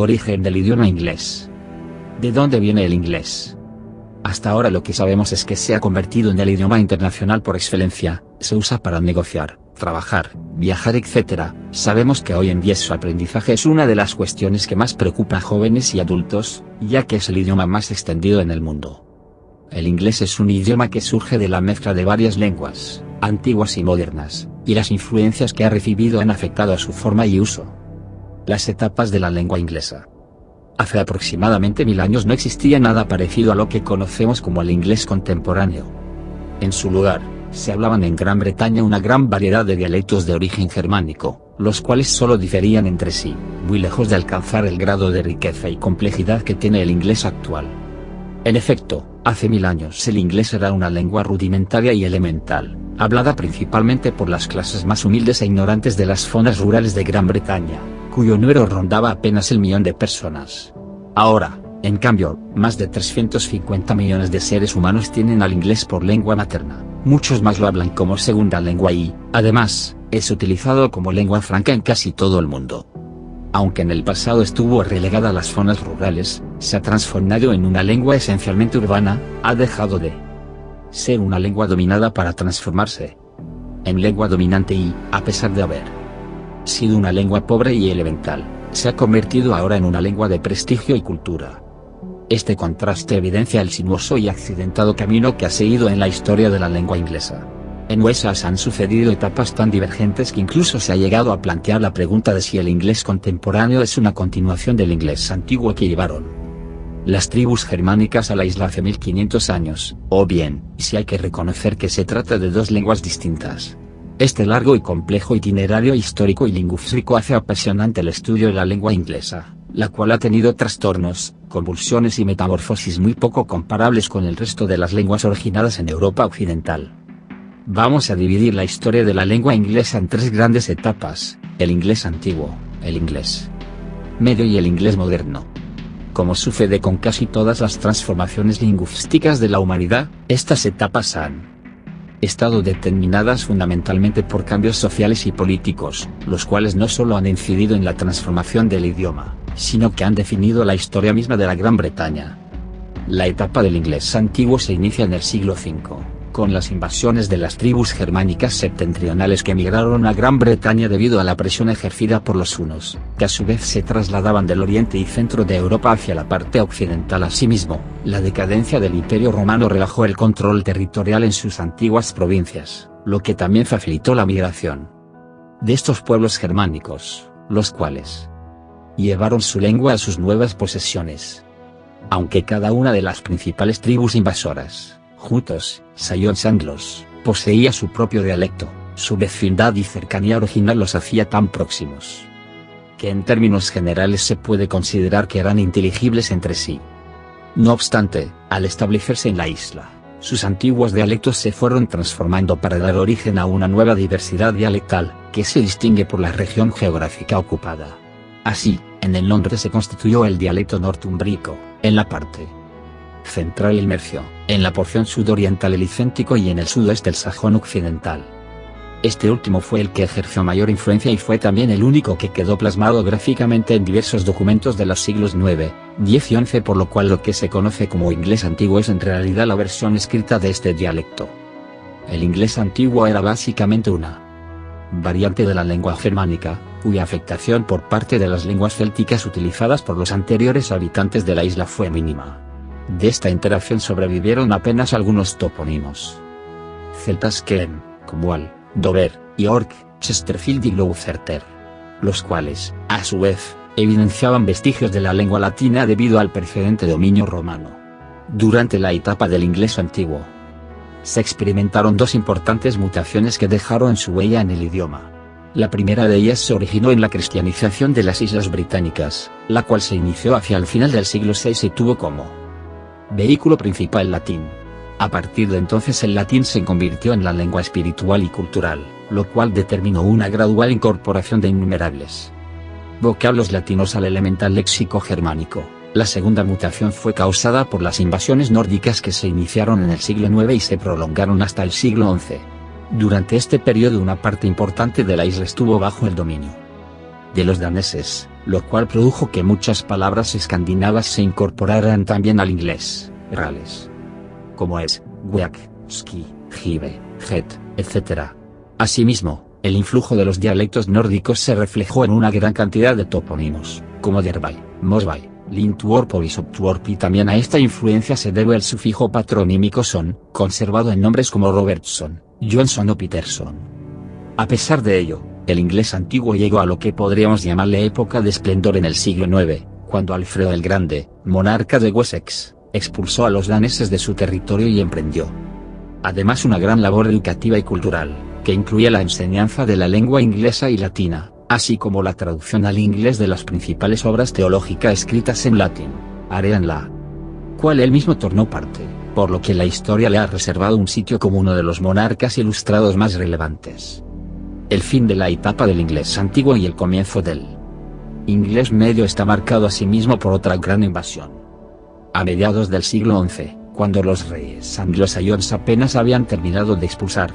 Origen del idioma inglés. ¿De dónde viene el inglés? Hasta ahora lo que sabemos es que se ha convertido en el idioma internacional por excelencia, se usa para negociar, trabajar, viajar etc. Sabemos que hoy en día su aprendizaje es una de las cuestiones que más preocupa a jóvenes y adultos, ya que es el idioma más extendido en el mundo. El inglés es un idioma que surge de la mezcla de varias lenguas, antiguas y modernas, y las influencias que ha recibido han afectado a su forma y uso. Las etapas de la lengua inglesa. Hace aproximadamente mil años no existía nada parecido a lo que conocemos como el inglés contemporáneo. En su lugar, se hablaban en Gran Bretaña una gran variedad de dialectos de origen germánico, los cuales solo diferían entre sí, muy lejos de alcanzar el grado de riqueza y complejidad que tiene el inglés actual. En efecto, hace mil años el inglés era una lengua rudimentaria y elemental, hablada principalmente por las clases más humildes e ignorantes de las zonas rurales de Gran Bretaña, cuyo número rondaba apenas el millón de personas. Ahora, en cambio, más de 350 millones de seres humanos tienen al inglés por lengua materna, muchos más lo hablan como segunda lengua y, además, es utilizado como lengua franca en casi todo el mundo. Aunque en el pasado estuvo relegada a las zonas rurales, se ha transformado en una lengua esencialmente urbana, ha dejado de ser una lengua dominada para transformarse en lengua dominante y, a pesar de haber sido una lengua pobre y elemental, se ha convertido ahora en una lengua de prestigio y cultura. Este contraste evidencia el sinuoso y accidentado camino que ha seguido en la historia de la lengua inglesa. En Wesas han sucedido etapas tan divergentes que incluso se ha llegado a plantear la pregunta de si el inglés contemporáneo es una continuación del inglés antiguo que llevaron las tribus germánicas a la isla hace 1500 años, o bien, si hay que reconocer que se trata de dos lenguas distintas. Este largo y complejo itinerario histórico y lingüístico hace apasionante el estudio de la lengua inglesa, la cual ha tenido trastornos, convulsiones y metamorfosis muy poco comparables con el resto de las lenguas originadas en Europa occidental. Vamos a dividir la historia de la lengua inglesa en tres grandes etapas, el inglés antiguo, el inglés medio y el inglés moderno. Como sucede con casi todas las transformaciones lingüísticas de la humanidad, estas etapas han estado determinadas fundamentalmente por cambios sociales y políticos, los cuales no solo han incidido en la transformación del idioma, sino que han definido la historia misma de la Gran Bretaña. La etapa del inglés antiguo se inicia en el siglo V, con las invasiones de las tribus germánicas septentrionales que emigraron a Gran Bretaña debido a la presión ejercida por los hunos, que a su vez se trasladaban del oriente y centro de Europa hacia la parte occidental. Asimismo, la decadencia del Imperio Romano relajó el control territorial en sus antiguas provincias, lo que también facilitó la migración de estos pueblos germánicos, los cuales llevaron su lengua a sus nuevas posesiones. Aunque cada una de las principales tribus invasoras, Jutos, Sayones Anglos, poseía su propio dialecto, su vecindad y cercanía original los hacía tan próximos que en términos generales se puede considerar que eran inteligibles entre sí. No obstante, al establecerse en la isla, sus antiguos dialectos se fueron transformando para dar origen a una nueva diversidad dialectal, que se distingue por la región geográfica ocupada. Así, en el Londres se constituyó el dialecto nortumbrico, en la parte central el mercio, en la porción sudoriental el licéntico y en el sudoeste el sajón occidental. Este último fue el que ejerció mayor influencia y fue también el único que quedó plasmado gráficamente en diversos documentos de los siglos IX, X y XI por lo cual lo que se conoce como inglés antiguo es en realidad la versión escrita de este dialecto. El inglés antiguo era básicamente una variante de la lengua germánica, cuya afectación por parte de las lenguas célticas utilizadas por los anteriores habitantes de la isla fue mínima. De esta interacción sobrevivieron apenas algunos topónimos celtas como Al, Dover, York, Chesterfield y Gloucester, los cuales, a su vez, evidenciaban vestigios de la lengua latina debido al precedente dominio romano. Durante la etapa del inglés antiguo, se experimentaron dos importantes mutaciones que dejaron su huella en el idioma. La primera de ellas se originó en la cristianización de las Islas Británicas, la cual se inició hacia el final del siglo VI y tuvo como vehículo principal latín. A partir de entonces el latín se convirtió en la lengua espiritual y cultural, lo cual determinó una gradual incorporación de innumerables vocablos latinos al elemental léxico germánico. La segunda mutación fue causada por las invasiones nórdicas que se iniciaron en el siglo IX y se prolongaron hasta el siglo XI. Durante este periodo una parte importante de la isla estuvo bajo el dominio de los daneses, lo cual produjo que muchas palabras escandinavas se incorporaran también al inglés, reales. Como es, weak, ski, jive, het, etc. Asimismo, el influjo de los dialectos nórdicos se reflejó en una gran cantidad de topónimos, como Derbay, Mosby, Lintworp y Soptworp y también a esta influencia se debe el sufijo patronímico son, conservado en nombres como Robertson, Johnson o Peterson. A pesar de ello, el inglés antiguo llegó a lo que podríamos llamarle época de esplendor en el siglo IX, cuando Alfredo el Grande, monarca de Wessex, expulsó a los daneses de su territorio y emprendió. Además una gran labor educativa y cultural, que incluía la enseñanza de la lengua inglesa y latina, así como la traducción al inglés de las principales obras teológicas escritas en latín, Arean la cual él mismo tornó parte, por lo que la historia le ha reservado un sitio como uno de los monarcas ilustrados más relevantes el fin de la etapa del inglés antiguo y el comienzo del inglés medio está marcado asimismo por otra gran invasión. A mediados del siglo XI, cuando los reyes anglosajones apenas habían terminado de expulsar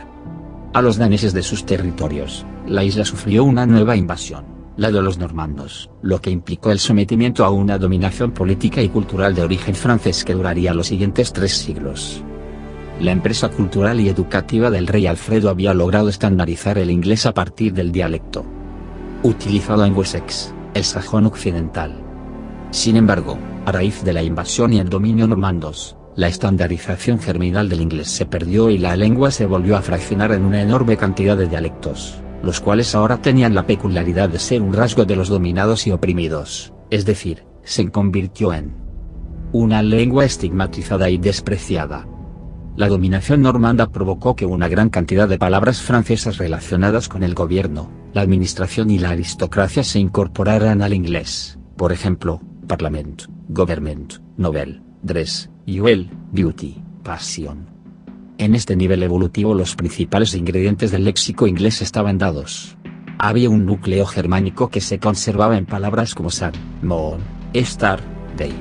a los daneses de sus territorios, la isla sufrió una nueva invasión, la de los normandos, lo que implicó el sometimiento a una dominación política y cultural de origen francés que duraría los siguientes tres siglos. La empresa cultural y educativa del rey Alfredo había logrado estandarizar el inglés a partir del dialecto utilizado en Wessex, el sajón occidental. Sin embargo, a raíz de la invasión y el dominio normandos, la estandarización germinal del inglés se perdió y la lengua se volvió a fraccionar en una enorme cantidad de dialectos, los cuales ahora tenían la peculiaridad de ser un rasgo de los dominados y oprimidos, es decir, se convirtió en una lengua estigmatizada y despreciada. La dominación normanda provocó que una gran cantidad de palabras francesas relacionadas con el gobierno, la administración y la aristocracia se incorporaran al inglés, por ejemplo, Parliament, Government, Novel, Dress, Jewel, Beauty, Passion. En este nivel evolutivo los principales ingredientes del léxico inglés estaban dados. Había un núcleo germánico que se conservaba en palabras como sun, moon, star, day,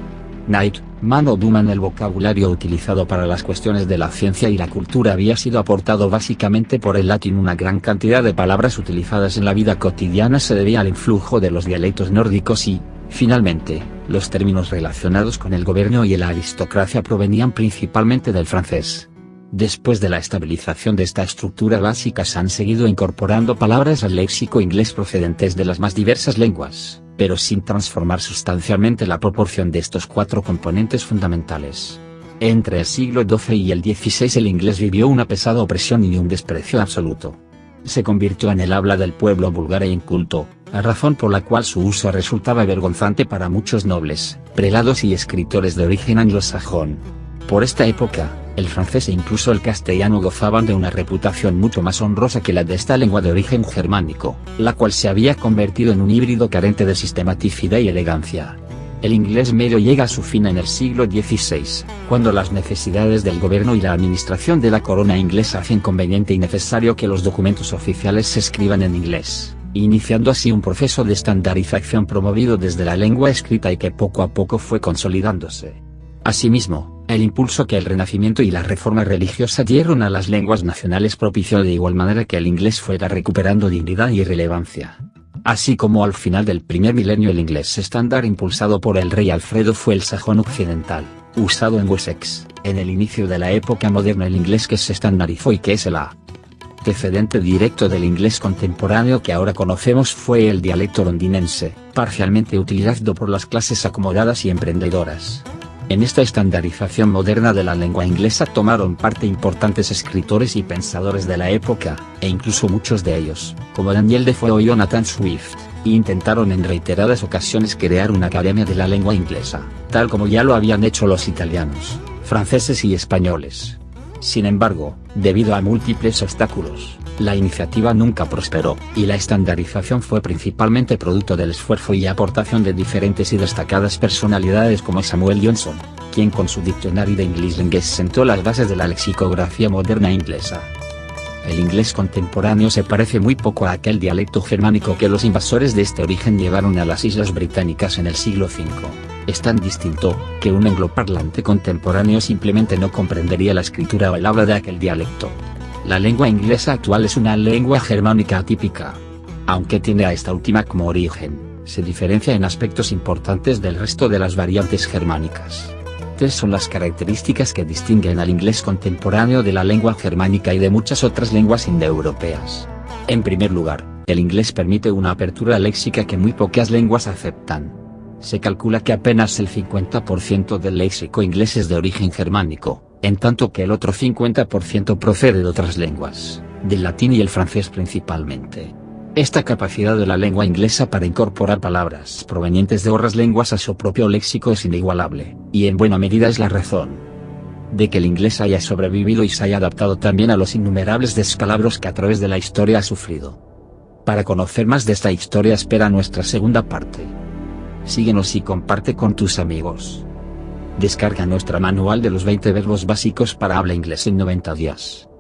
Night, man o duman el vocabulario utilizado para las cuestiones de la ciencia y la cultura había sido aportado básicamente por el latín una gran cantidad de palabras utilizadas en la vida cotidiana se debía al influjo de los dialectos nórdicos y, finalmente, los términos relacionados con el gobierno y la aristocracia provenían principalmente del francés. Después de la estabilización de esta estructura básica se han seguido incorporando palabras al léxico inglés procedentes de las más diversas lenguas pero sin transformar sustancialmente la proporción de estos cuatro componentes fundamentales. Entre el siglo XII y el XVI el inglés vivió una pesada opresión y un desprecio absoluto. Se convirtió en el habla del pueblo vulgar e inculto, a razón por la cual su uso resultaba vergonzante para muchos nobles, prelados y escritores de origen anglosajón. Por esta época, el francés e incluso el castellano gozaban de una reputación mucho más honrosa que la de esta lengua de origen germánico, la cual se había convertido en un híbrido carente de sistematicidad y elegancia. El inglés medio llega a su fin en el siglo XVI, cuando las necesidades del gobierno y la administración de la corona inglesa hacen conveniente y necesario que los documentos oficiales se escriban en inglés, iniciando así un proceso de estandarización promovido desde la lengua escrita y que poco a poco fue consolidándose. Asimismo, el impulso que el Renacimiento y la reforma religiosa dieron a las lenguas nacionales propició de igual manera que el inglés fuera recuperando dignidad y relevancia. Así como al final del primer milenio el inglés estándar impulsado por el rey Alfredo fue el sajón occidental, usado en Wessex, en el inicio de la época moderna el inglés que se estandarizó y que es el antecedente directo del inglés contemporáneo que ahora conocemos fue el dialecto londinense, parcialmente utilizado por las clases acomodadas y emprendedoras. En esta estandarización moderna de la lengua inglesa tomaron parte importantes escritores y pensadores de la época, e incluso muchos de ellos, como Daniel Defoe o Jonathan Swift, intentaron en reiteradas ocasiones crear una academia de la lengua inglesa, tal como ya lo habían hecho los italianos, franceses y españoles. Sin embargo, debido a múltiples obstáculos, la iniciativa nunca prosperó, y la estandarización fue principalmente producto del esfuerzo y aportación de diferentes y destacadas personalidades como Samuel Johnson, quien con su diccionario de English Language sentó las bases de la lexicografía moderna inglesa. El inglés contemporáneo se parece muy poco a aquel dialecto germánico que los invasores de este origen llevaron a las islas británicas en el siglo V. Es tan distinto, que un angloparlante contemporáneo simplemente no comprendería la escritura o el habla de aquel dialecto. La lengua inglesa actual es una lengua germánica atípica. Aunque tiene a esta última como origen, Se diferencia en aspectos importantes del resto de las variantes germánicas. Tres son las características que distinguen al inglés contemporáneo de la lengua germánica y de muchas otras lenguas indoeuropeas. En primer lugar, el inglés permite una apertura léxica que muy pocas lenguas aceptan. Se calcula que apenas el 50% del léxico inglés es de origen germánico, en tanto que el otro 50% procede de otras lenguas, del latín y el francés principalmente. Esta capacidad de la lengua inglesa para incorporar palabras provenientes de otras lenguas a su propio léxico es inigualable, y en buena medida es la razón de que el inglés haya sobrevivido y se haya adaptado también a los innumerables descalabros que a través de la historia ha sufrido. Para conocer más de esta historia espera nuestra segunda parte. Síguenos y comparte con tus amigos. Descarga nuestra manual de los 20 verbos básicos para habla inglés en 90 días.